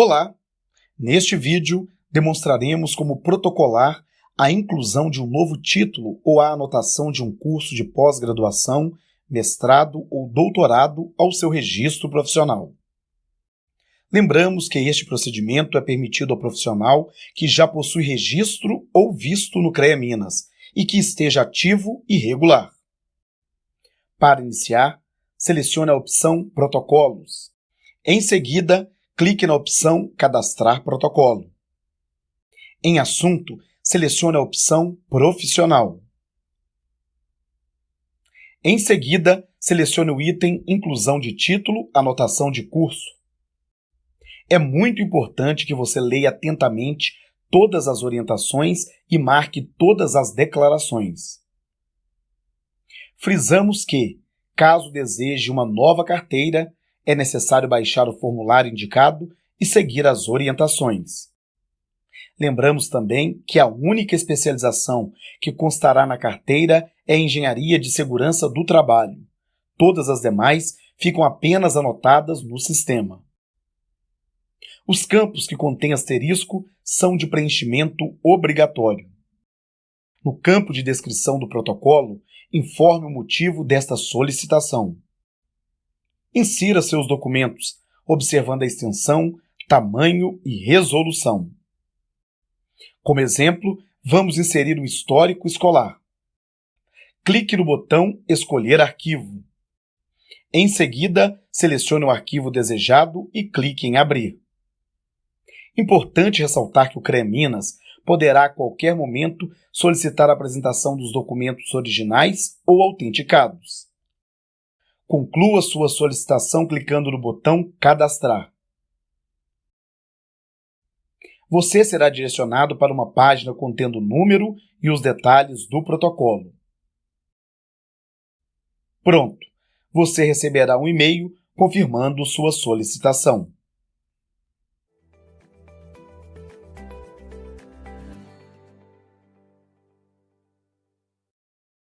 Olá! Neste vídeo, demonstraremos como protocolar a inclusão de um novo título ou a anotação de um curso de pós-graduação, mestrado ou doutorado ao seu registro profissional. Lembramos que este procedimento é permitido ao profissional que já possui registro ou visto no CREA Minas e que esteja ativo e regular. Para iniciar, selecione a opção Protocolos. Em seguida, clique na opção Cadastrar protocolo. Em Assunto, selecione a opção Profissional. Em seguida, selecione o item Inclusão de título, anotação de curso. É muito importante que você leia atentamente todas as orientações e marque todas as declarações. Frisamos que, caso deseje uma nova carteira, é necessário baixar o formulário indicado e seguir as orientações. Lembramos também que a única especialização que constará na carteira é Engenharia de Segurança do Trabalho. Todas as demais ficam apenas anotadas no sistema. Os campos que contêm asterisco são de preenchimento obrigatório. No campo de descrição do protocolo, informe o motivo desta solicitação. Insira seus documentos, observando a extensão, tamanho e resolução. Como exemplo, vamos inserir um histórico escolar. Clique no botão Escolher arquivo. Em seguida, selecione o arquivo desejado e clique em Abrir. Importante ressaltar que o CREA Minas poderá a qualquer momento solicitar a apresentação dos documentos originais ou autenticados. Conclua sua solicitação clicando no botão Cadastrar. Você será direcionado para uma página contendo o número e os detalhes do protocolo. Pronto! Você receberá um e-mail confirmando sua solicitação.